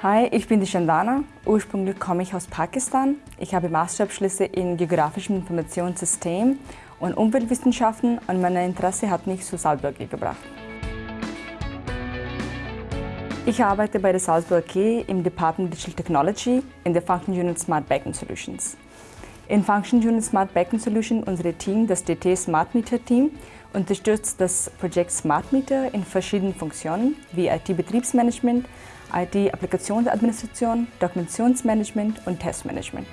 Hi, ich bin die Chandana. Ursprünglich komme ich aus Pakistan. Ich habe Masterabschlüsse in geografischem Informationssystem und Umweltwissenschaften und mein Interesse hat mich zu Salzburg gebracht. Ich arbeite bei der Salzburg AG im Department Digital Technology in der Function Unit Smart Backend Solutions. In Function Unit Smart Backend Solution, unser Team, das DT Smart Meter Team, unterstützt das Projekt Smart Meter in verschiedenen Funktionen wie IT-Betriebsmanagement, IT-Applikationsadministration, Dokumentationsmanagement und Testmanagement.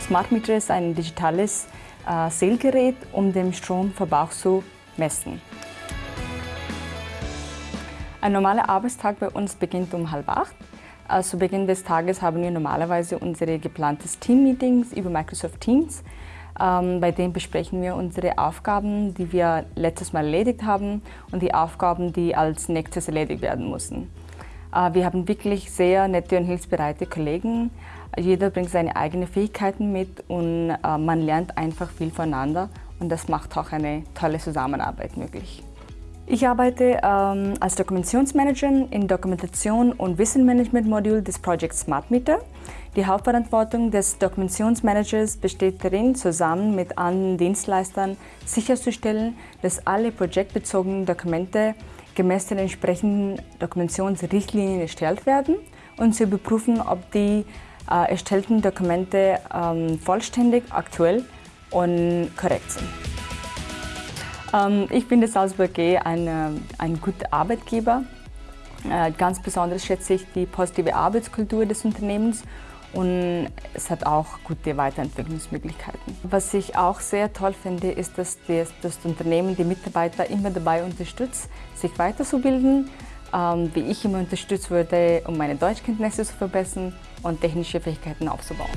Smart Meter ist ein digitales äh, Zählgerät, um den Stromverbrauch zu messen. Ein normaler Arbeitstag bei uns beginnt um halb acht. Äh, zu Beginn des Tages haben wir normalerweise unsere geplantes Team-Meetings über Microsoft Teams. Ähm, bei dem besprechen wir unsere Aufgaben, die wir letztes Mal erledigt haben und die Aufgaben, die als nächstes erledigt werden müssen. Äh, wir haben wirklich sehr nette und hilfsbereite Kollegen. Jeder bringt seine eigenen Fähigkeiten mit und äh, man lernt einfach viel voneinander und das macht auch eine tolle Zusammenarbeit möglich. Ich arbeite ähm, als Dokumentationsmanagerin im Dokumentation- und Wissenmanagement-Modul des Projects Smart Meter. Die Hauptverantwortung des Dokumentationsmanagers besteht darin, zusammen mit anderen Dienstleistern sicherzustellen, dass alle projektbezogenen Dokumente gemäß den entsprechenden Dokumentationsrichtlinien erstellt werden und zu überprüfen, ob die äh, erstellten Dokumente ähm, vollständig, aktuell und korrekt sind. Ähm, ich finde Salzburg G ein, ein guter Arbeitgeber. Äh, ganz besonders schätze ich die positive Arbeitskultur des Unternehmens und es hat auch gute Weiterentwicklungsmöglichkeiten. Was ich auch sehr toll finde, ist, dass das, das Unternehmen die Mitarbeiter immer dabei unterstützt, sich weiterzubilden, ähm, wie ich immer unterstützt wurde, um meine Deutschkenntnisse zu verbessern und technische Fähigkeiten aufzubauen.